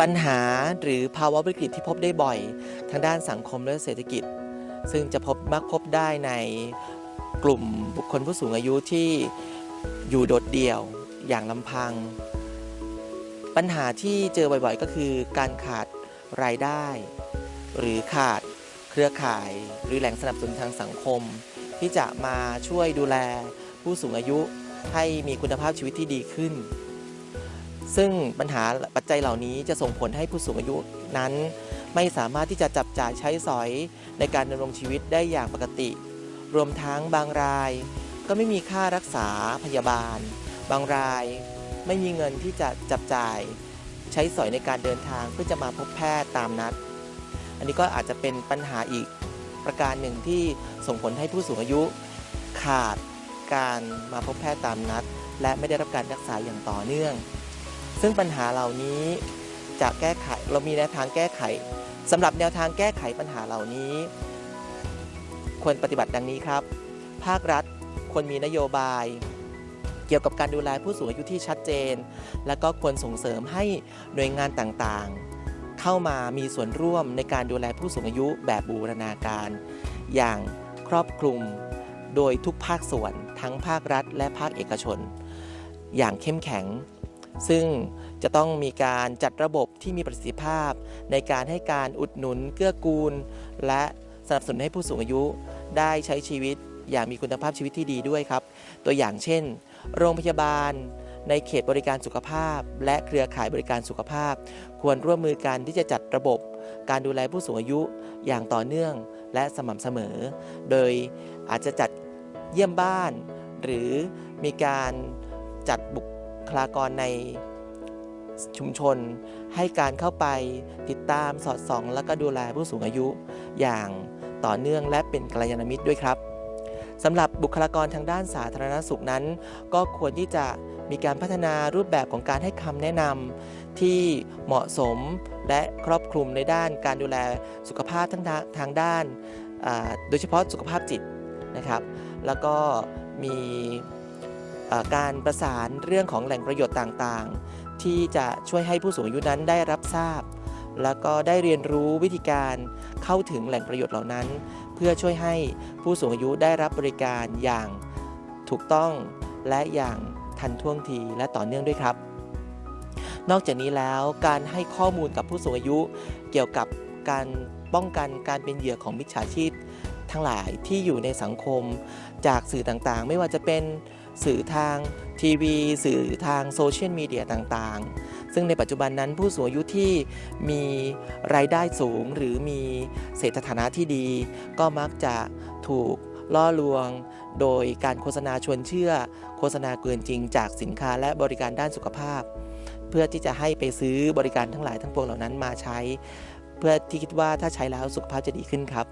ปัญหาหรือภาวะวิกฤตที่พบได้บ่อย ทางด้านสังคมและเศรษฐกิจ ซึ่งจะพบมักพบได้ในกลุ่มบุคคลผู้สูงอายุที่อยู่โดดเดี่ยวอย่างลำพัง ปัญหาที่เจอบ่อยๆ ก็คือการขาดรายได้ หรือขาดเครือข่าย หรือแหล่งสนับสนุนทางสังคม ที่จะมาช่วยดูแลผู้สูงอายุให้มีคุณภาพชีวิตที่ดีขึ้น ซึ่งปัญหาปัจจัยเหล่านี้จะส่งผลให้ผู้สูงอายุนั้น ไม่สามารถที่จะจับจ่ายใช้สอยในการดำรงชีวิตได้อย่างปกติ รวมทั้งบางราย ก็ไม่มีค่ารักษาพยาบาล บางรายไม่มีเงินที่จะจับจ่าย ใช้สอยในการเดินทางเพื่อจะมาพบแพทย์ตามนัด อันนี้ก็อาจจะเป็นปัญหาอีกประการหนึ่งที่ส่งผลให้ผู้สูงอายุ ขาดการมาพบแพทย์ตามนัด และไม่ได้รับการรักษาอย่างต่อเนื่อง ซึ่งปัญหาเหล่านี้จะแก้ไขเรามีแนวทางแก้ไขสำหรับแนวทางแก้ไขปัญหาเหล่านี้ ควรปฏิบัติดังนี้ครับ ภาครัฐควรมีนโยบาย เกี่ยวกับการดูแลผู้สูงอายุที่ชัดเจน และก็ควรส่งเสริมให้หน่วยงานต่างๆ เข้ามามีส่วนร่วมในการดูแลผู้สูงอายุแบบบูรณาการ อย่างครอบคลุมโดยทุกภาคส่วนทั้งภาครัฐ และภาคเอกชน อย่างเข้มแข็ง ซึ่งจะต้องมีการจัดระบบที่มีประสิทธิภาพ ในการให้การอุดหนุนเกื้อกูล และสนับสนุนให้ผู้สูงอายุได้ใช้ชีวิตอย่างมีคุณภาพชีวิตที่ดีด้วยครับ ตัวอย่างเช่น โรงพยาบาล ในเขตบริการสุขภาพ และเครือข่ายบริการสุขภาพ ควรร่วมมือกันที่จะจัดระบบ การดูแลผู้สูงอายุอย่างต่อเนื่องและสม่ำเสมอ โดยอาจจะจัดเยี่ยมบ้าน หรือมีการจัดบุค คลากรในชุมชน ให้การเข้าไปติดตามสอดส่อง และก็ดูแลผู้สูงอายุ อย่างต่อเนื่องและเป็นกัลยาณมิตรด้วยครับสำหรับบุคลากรทางด้านสาธารณสุขนั้น ก็ควรที่จะมีการพัฒนารูปแบบของการให้คำแนะนำที่เหมาะสมและครอบคลุมในด้านการดูแลสุขภาพทั้งทางด้าน โดยเฉพาะสุขภาพจิตนะครับ แล้วก็มี การประสานเรื่องของแหล่งประโยชน์ต่างๆ ที่จะช่วยให้ผู้สูงอายุนั้นได้รับทราบ แล้วก็ได้เรียนรู้วิธีการเข้าถึงแหล่งประโยชน์เหล่านั้น เพื่อช่วยให้ผู้สูงอายุได้รับบริการอย่างถูกต้องและอย่างทันท่วงทีและต่อเนื่องด้วยครับ นอกจากนี้แล้วการให้ข้อมูลกับผู้สูงอายุ เกี่ยวกับการป้องกันการเป็นเหยื่อของมิจฉาชีพทั้งหลายที่อยู่ในสังคมจากสื่อต่างๆ ไม่ว่าจะเป็น สื่อทางทีวี สื่อทางโซเชียลมีเดียต่างๆ ซึ่งในปัจจุบันนั้นผู้สูงอายุที่มีรายได้สูงหรือมีเศรษฐฐานะที่ดี ก็มักจะถูกล่อลวง โดยการโฆษณาชวนเชื่อ โฆษณาเกินจริงจากสินค้าและบริการด้านสุขภาพ เพื่อที่จะให้ไปซื้อบริการทั้งหลายทั้งปวงเหล่านั้นมาใช้ เพื่อที่คิดว่าถ้าใช้แล้วสุขภาพจะดีขึ้นครับ